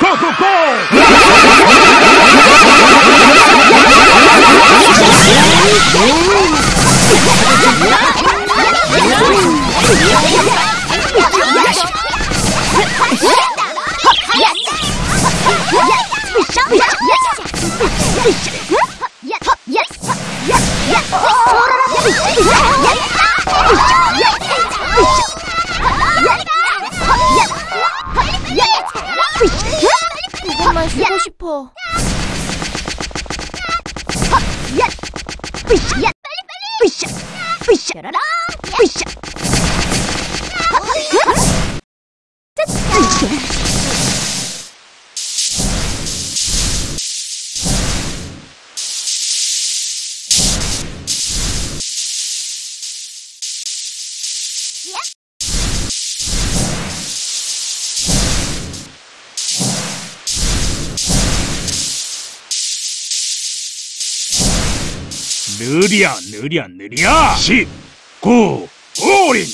Go, go, go! 것만 쓰고 싶어. 느리야 10 9 올인